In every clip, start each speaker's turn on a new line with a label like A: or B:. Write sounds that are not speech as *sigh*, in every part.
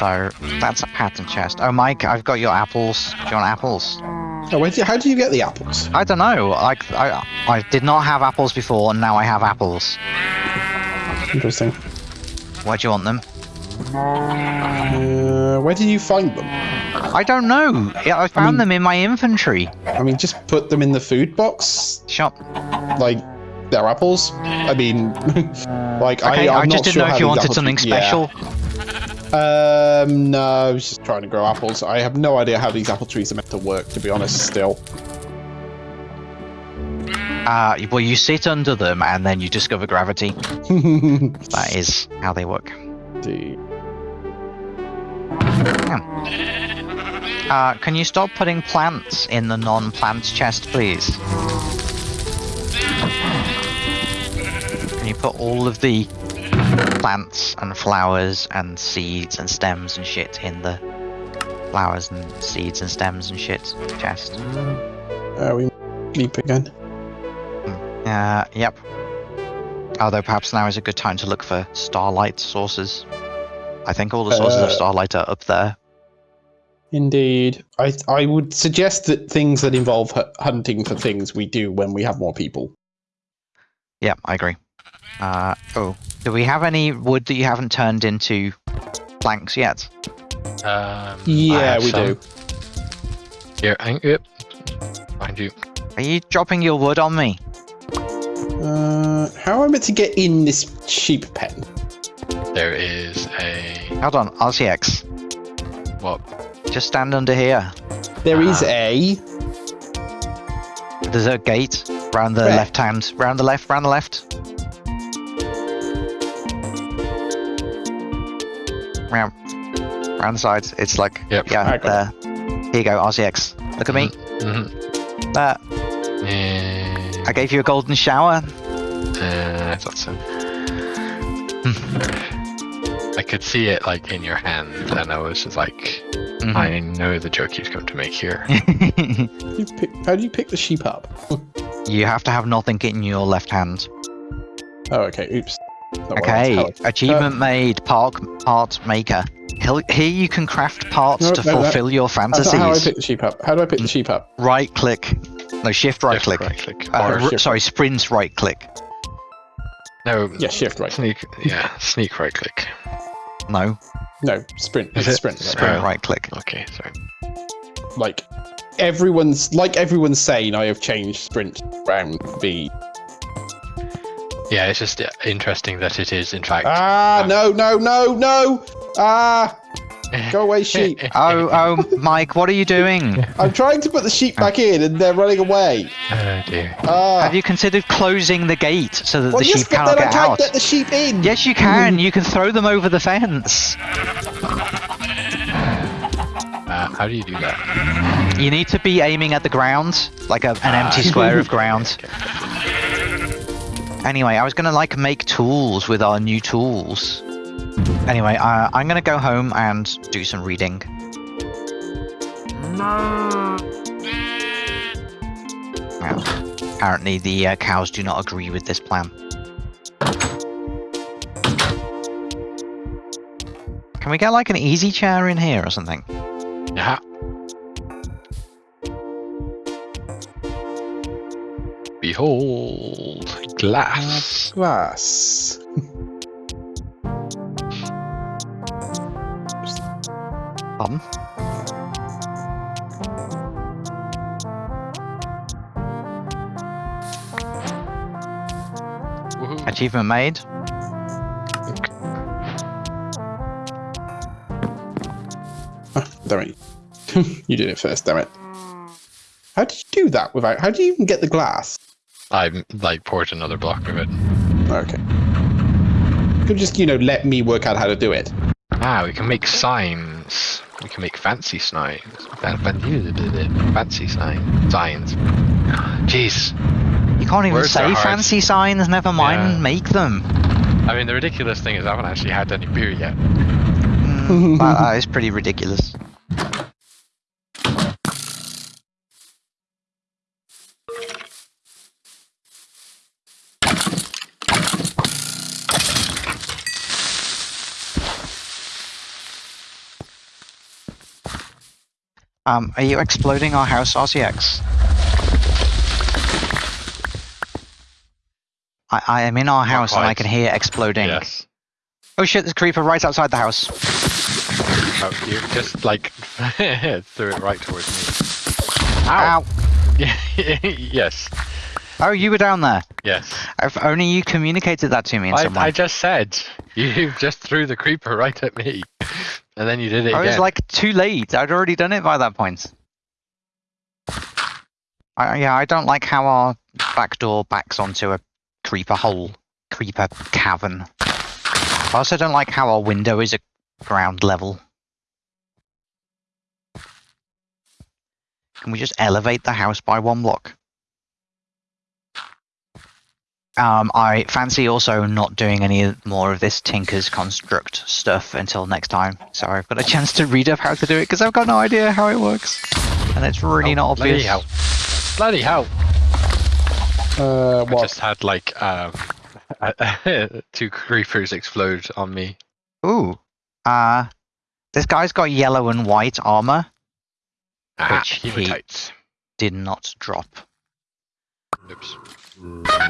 A: So that's a pattern chest. Oh, Mike, I've got your apples. Do you want apples?
B: Oh, where do you, how do you get the apples?
A: I don't know. Like I, I did not have apples before, and now I have apples.
B: Interesting.
A: Where do you want them?
B: Uh, where did you find them?
A: I don't know. I found
B: mean-
A: them in my inventory.
B: I mean, just put them in the food box,
A: Shop.
B: like they're apples. I mean, *laughs* like
A: Okay,
B: I,
A: I,
B: I'm
A: just
B: not
A: didn't
B: sure
A: know if you wanted something
B: yeah. Um, no, I was just trying to grow apples. I have no idea how these apple trees are meant to work, to be honest. Still,
A: Uh, well, you sit under them and then you discover gravity. *laughs* That is how they work.
B: Indeed.
A: Uh, can you stop putting plants in the non-plant chest, please? Can you put all of the plants and flowers and seeds and stems and shit in the flowers and seeds and stems and shit chest?
B: Are we sleep again?
A: Uh, yep. Although perhaps now is a good time to look for starlight sources. I think all the sources of
B: Uh,
A: starlight are up there.
B: Indeed. I I would suggest that things that involve hunting for things we do when we have more people.
A: Yeah, I agree. Uh, oh, do we have any wood that you haven't turned into planks yet?
C: Um,
B: Yeah, we
C: some.
B: do.
C: Here, hang, yep. Mind you.
A: Are you dropping your wood on me?
B: Uh, how am I meant to get in this sheep pen?
C: There is a
A: Hold on, RCX.
C: what?
A: Just stand under here.
B: There is
C: Ah.
B: a.
A: There's a gate round the
B: Where?
A: left hand. Round the left, round the left. Round the sides. It's like,
C: Yep.
A: yeah,
B: I got
A: there. Here you go, RCX. Look at me.
C: Mm-hmm.
A: There.
C: Yeah,
A: I gave you a golden shower.
C: uh, I thought so. I could see it like in your hand, and I was just like,
A: Mhm.
C: I know the joke he's going to make here. *laughs*
B: You pick, how do you pick the sheep up? *laughs*
A: you have to have nothing in your left hand.
B: Oh, okay. Oops. Not
A: Okay,
B: was telling-
A: achievement made, park part maker. Hel- Here you can craft parts
B: No,
A: to
B: no, no.
A: fulfill your
B: That's not how I
A: fantasies.
B: pick the sheep up. How do I pick the sheep up?
A: Right click. No, shift right
C: Left,
A: click.
C: Right click.
A: Uh,
B: shift.
A: sorry, sprint right click.
C: no.
B: Yeah, shift right.
C: Sneak. Yeah, sneak right click.
A: No,
B: No, sprint.
C: Is
B: It's
C: it?
B: sprint. right?
A: sprint
C: Oh.
A: right click.
C: Okay, sorry.
B: Like everyone's like everyone's saying, I have changed sprint round B.
C: Yeah, it's just uh, interesting that it is in fact.
B: Ah,
C: Um,
B: no, no, no, no! Ah, go away, sheep! *laughs*
A: Oh, oh, Mike, what are you doing? *laughs*
B: I'm trying to put the sheep back in, and they're running away.
C: Oh dear.
B: Ah.
A: Have you considered closing the gate so that
B: well,
A: the
B: yes,
A: sheep
B: but
A: cannot
B: then I
A: get
B: can't
A: out?
B: get the sheep in.
A: Yes, you can. You can throw them over the fence.
C: Uh, how do you do that?
A: You need to be aiming at the ground, like a, an empty square of *laughs* ground. Anyway, I was gonna like make tools with our new tools. Anyway, uh, I'm gonna go home and do some reading. Well, apparently the uh, cows do not agree with this plan. Can we get like an easy chair in here or something?
C: Behold, glass.
B: Glass.
C: Woohoo.
A: Achievement made.
B: Ah, damn it. *laughs* you did it first, damn it. How did you do that without? How do you even get the glass?
C: I like poured another block of it.
B: Okay. You could just, you know, let me work out how to do it.
C: Ah, we can make signs. We can make fancy signs. Fan- fan- Fancy signs. Signs. Jeez.
A: You can't even
C: Words
A: say fancy signs, never mind
C: Yeah.
A: make them.
C: I mean, the ridiculous thing is I haven't actually had any beer yet.
A: Mm, *laughs* that, that is pretty ridiculous. Um, are you exploding our house, RCX? I, I am in our house and I can hear exploding.
C: Yes.
A: Oh shit, there's a creeper right outside the house.
C: Oh, you just like *laughs* threw it right towards me.
A: Ow!
C: Yeah. *laughs* yes.
A: Oh, you were down there.
C: Yes.
A: If only you communicated that to me in
C: I,
A: some way.
C: I just said *laughs* you just threw the creeper right at me, and then you did it
A: I
C: again.
A: was like too late. I'd already done it by that point. I, yeah, I don't like how our back door backs onto a creeper hole, creeper cavern. I also don't like how our window is at ground level. Can we just elevate the house by one block? Um, I fancy also not doing any more of this Tinker's Construct stuff until next time. So I've got a chance to read up how to do it because I've got no idea how it works. And it's really
C: Oh,
A: not
C: bloody
A: obvious.
C: hell. Bloody hell!
B: Uh,
C: I just had like um, *laughs* *laughs* two creepers explode on me.
A: Ooh. Uh, this guy's got yellow and white armor.
C: Ah,
A: Which he-
C: hematites.
A: Did not drop.
C: Oops. Kaboom.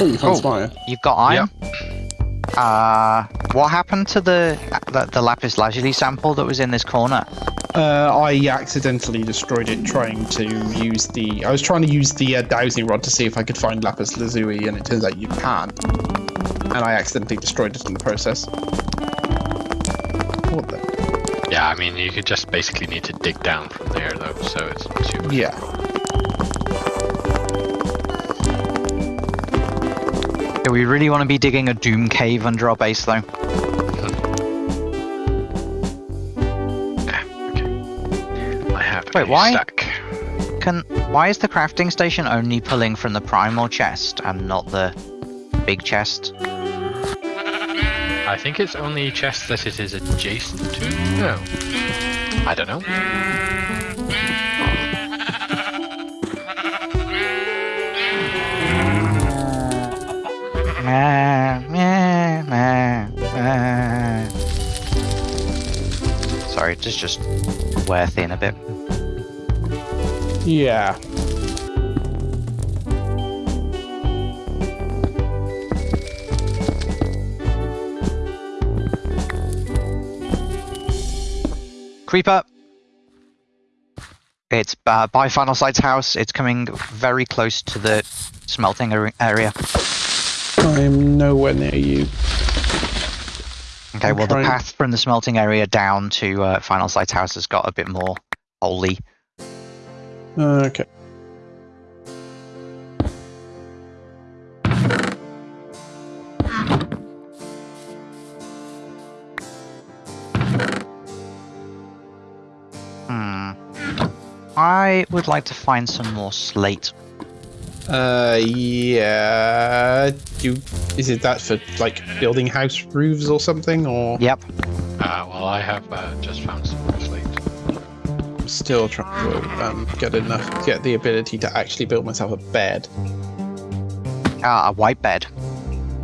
B: Oh, you found
A: Oh.
B: Spire.
A: You've got iron? Uh, what happened to the, the the lapis lazuli sample that was in this corner?
B: Uh, I accidentally destroyed it trying to use the. I was trying to use the uh, dowsing rod to see if I could find lapis lazuli, and it turns out you can't. And I accidentally destroyed it in the process. What the?
C: Yeah, I mean, you could just basically need to dig down from there, though, so it's not too much.
A: Do we really want to be digging a doom cave under our base, though?
C: I have
A: Wait,
C: a
A: why?
C: stack.
A: Can why is the crafting station only pulling from the primal chest and not the big chest?
C: I think it's only chest that it is adjacent to. No. I don't know.
A: Sorry, just just wear thin a bit.
B: Yeah.
A: Creeper. It's uh, by Final Sight's house. It's coming very close to the smelting ar- area.
B: I'm nowhere near you.
A: Okay,
B: I'm
A: well,
B: trying-
A: the path from the smelting area down to uh, Final Sight's house has got a bit more holy.
B: Okay.
A: Hmm. I would like to find some more slate.
B: Uh, yeah. Do is it that for like building house roofs or something, or
A: Yep.
C: Uh, well, I have uh, just found some more slate.
B: I'm still trying to um, get enough, get the ability to actually build myself a bed.
A: Ah, a white bed.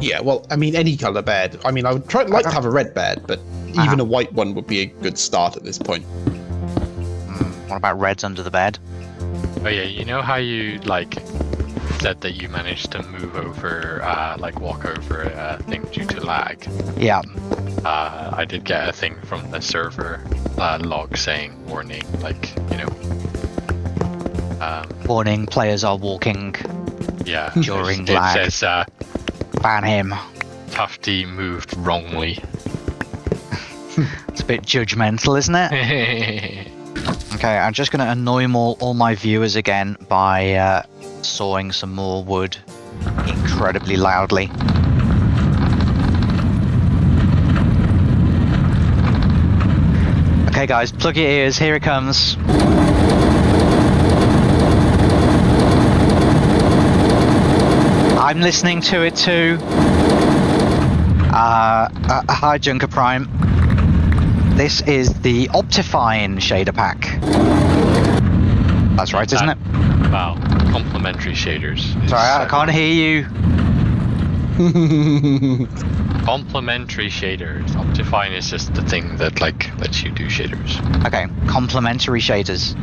B: Yeah, well, I mean, any color bed. I mean, I would try like to have a red bed, but
A: Uh-huh.
B: even a white one would be a good start at this point.
A: Hmm, what about reds under the bed?
C: Oh yeah, you know how you like said that you managed to move over, uh, like walk over a thing due to lag.
A: Yeah.
C: Uh, I did get a thing from the server uh, log saying warning, like you know. Um,
A: Warning: players are walking.
C: yeah.
A: During
C: it,
A: lag.
C: It says uh,
A: Ban him.
C: Tufty moved wrongly. *laughs*
A: It's a bit judgmental, isn't it? *laughs* Okay, I'm just going to annoy all, all my viewers again by uh, sawing some more wood incredibly loudly. Okay, guys, plug your ears. Here it comes. I'm listening to it too. Uh, uh, hi, Junker Prime. This is the Optifine shader pack. That's right, isn't it?
C: Wow. Complementary shaders. is,
A: Sorry, I can't hear you. *laughs*
C: Complementary shaders. Optifine is just the thing that like lets you do shaders.
A: Okay, complementary shaders.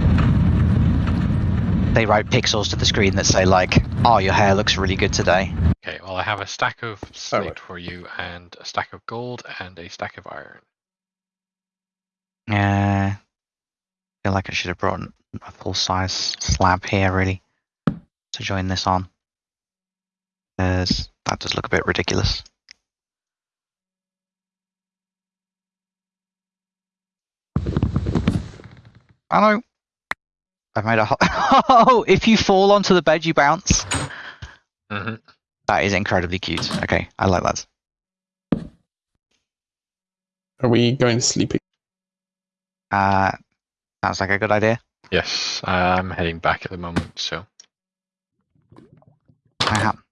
A: They write pixels to the screen that say like, "Oh, your hair looks really good today."
C: Okay, well I have a stack of slate
B: right.
C: for you, and a stack of gold, and a stack of iron.
A: Yeah, I feel like I should have brought a full size slab here, really, to join this on. Because that does look a bit ridiculous. I know. I've made a. ho- *laughs* Oh, if you fall onto the bed, you bounce.
C: Mm-hmm.
A: That is incredibly cute. Okay, I like that.
B: Are we going to sleep?
A: Uh, sounds like a good idea.
C: Yes, I'm heading back at the moment, so
A: I am.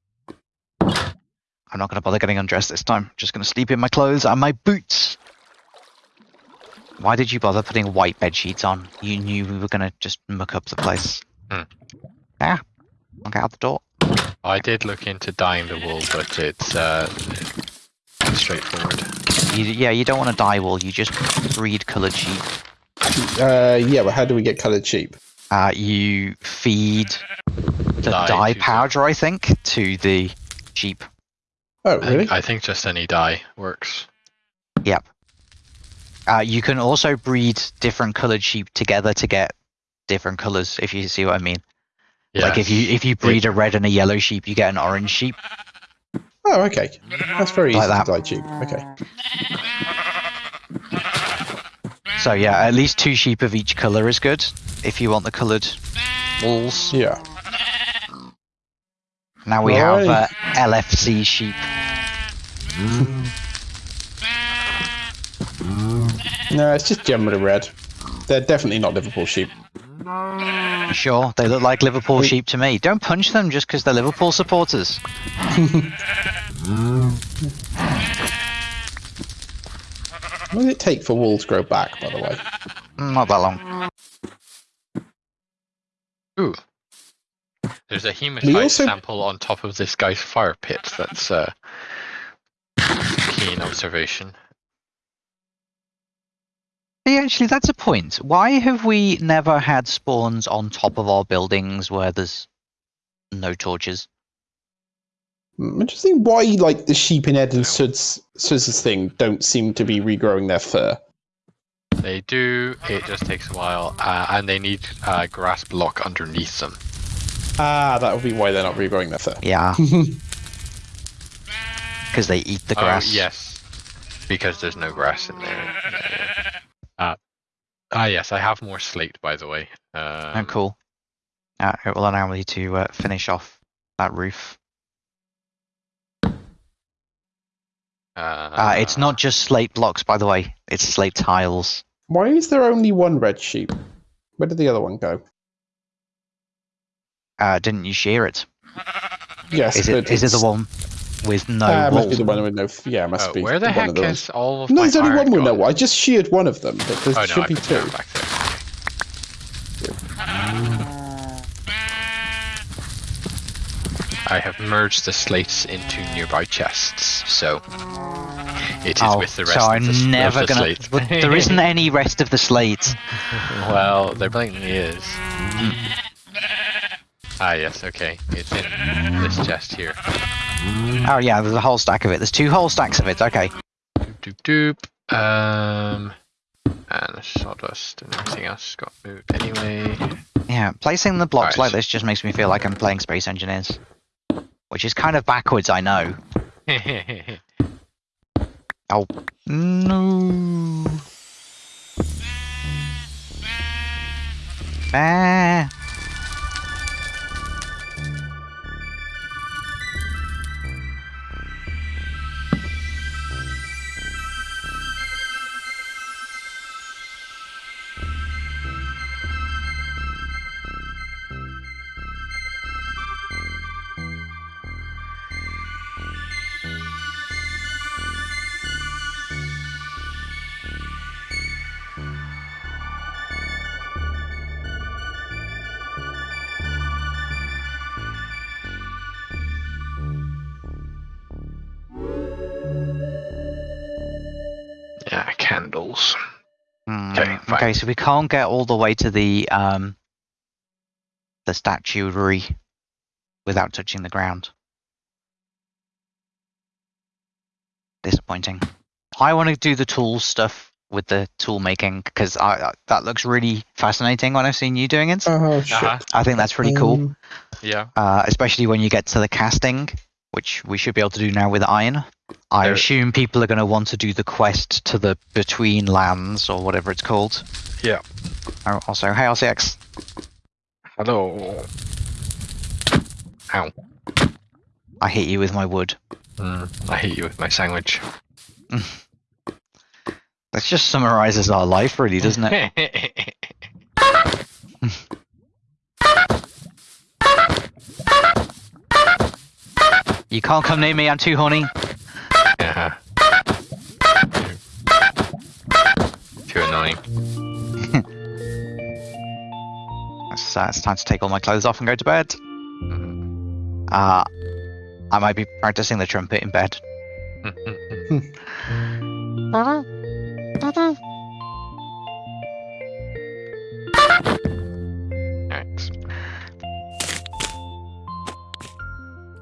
A: I'm not going to bother getting undressed this time. Just going to sleep in my clothes and my boots. Why did you bother putting white bed sheets on? You knew we were going to just muck up the place.
C: Hmm.
A: Yeah. I'll get out the door.
C: I did look into dyeing the wool, but it's uh, straightforward.
A: You, yeah, you don't want to dye wool. You just breed coloured sheep.
B: Uh, yeah, but how do we get coloured sheep?
A: Uh, you feed the
C: Dye
A: dye, powder, I think, to the sheep.
B: Oh,
C: I
B: really?
C: think, I think just any dye works. Yep.
A: Uh, you can also breed different coloured sheep together to get different colours, if you see what I mean. Like if you if you breed a red and a yellow sheep, you get an orange sheep.
B: Oh, okay. That's very
A: Like
B: easy
A: that.
B: to sheep. Okay.
A: So yeah, at least two sheep of each colour is good. If you want the coloured wools.
B: Yeah.
A: Now we have uh, LFC sheep.
B: No, it's just generally red. They're definitely not Liverpool sheep.
A: Sure, they look like Liverpool sheep to me. Don't punch them just because they're Liverpool supporters. *laughs*
B: What does it take for wool to grow back, by the way?
A: Mm, Not that long.
C: Ooh. There's a hematite
B: also-
C: sample on top of this guy's fire pit. That's uh, keen observation.
A: Yeah, actually, that's a point. Why have we never had spawns on top of our buildings where there's no torches?
B: Hmm, Interesting why, like, the sheep in Ed and Sud's, Sud's thing don't seem to be regrowing their fur.
C: They do. It just takes a while, uh, and they need uh, grass block underneath them.
B: Ah, that would be why they're not regrowing their fur.
A: Yeah, *laughs* because they eat the grass.
C: Oh, yes, because there's no grass in there. Yeah, yeah. Uh, ah, yes, I have more slate, by the way. Um,
A: Oh, cool. Uh, it will allow me to uh, finish off that roof.
C: Uh,
A: Uh, it's not just slate blocks, by the way. It's slate tiles.
B: Why is there only one red sheep? Where did the other one go?
A: Uh, didn't you shear it?
B: Yes,
A: Is it?
B: but
A: Is it the one with no
B: Ah, must be the one with no. f- Yeah, must
C: Oh,
B: be.
C: where the
B: one
C: heck
B: of
C: is all of
B: No,
C: my
B: there's only one with no.
C: gone?
B: I just sheared one of them, but there
C: Oh no,
B: should
C: I
B: be two.
C: back there. I have merged the slates into nearby chests, so it is
A: Oh,
C: with the rest
A: so
C: of
A: I'm
C: the, s- of
A: never
C: the
A: gonna.
C: slate.
A: but there isn't any rest of the slate. *laughs*
C: well, there blatantly is. Ah, yes, okay. It's in this chest here.
A: Oh yeah, there's a whole stack of it. There's two whole stacks of it. Okay.
C: Doop doop. Um, and sawdust and everything else got moved anyway.
A: Yeah, placing the blocks
C: Right.
A: like this just makes me feel like I'm playing Space Engineers, which is kind of backwards. I know. *laughs* Oh no. Ah.
C: Fine.
A: Okay, so we can't get all the way to the um the statuary without touching the ground. Disappointing. I want to do the tool stuff with the tool making because I, I that looks really fascinating when I've seen you doing it.
B: Oh shit.
C: Uh-huh.
A: I think that's pretty cool,
B: Um,
C: Yeah.
A: uh, especially when you get to the casting, which we should be able to do now with iron. I
C: There-
A: assume people are going to want to do the quest to the Betweenlands or whatever it's called.
C: Yeah.
A: Oh, Also, hey RCX.
C: Hello. Ow.
A: I hit you with my wood.
C: Mm, I hate you with my sandwich. *laughs*
A: That just summarizes our life, really, doesn't it? *laughs* you can't come near me, I'm too horny.
C: yeah. Too annoying. *laughs*
A: It's, uh, it's time to take all my clothes off and go to bed.
C: Mhm.
A: Uh, I might be practicing the trumpet in bed. *laughs* *laughs*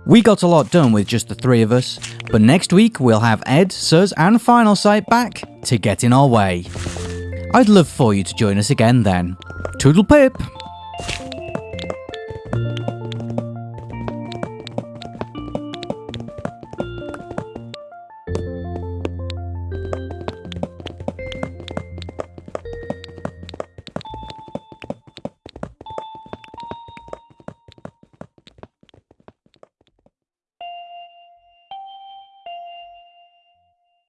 D: We got a lot done with just the three of us, but next week we'll have Ed, Suz, and Final Sight back to get in our way. I'd love for you to join us again then. Toodle pip!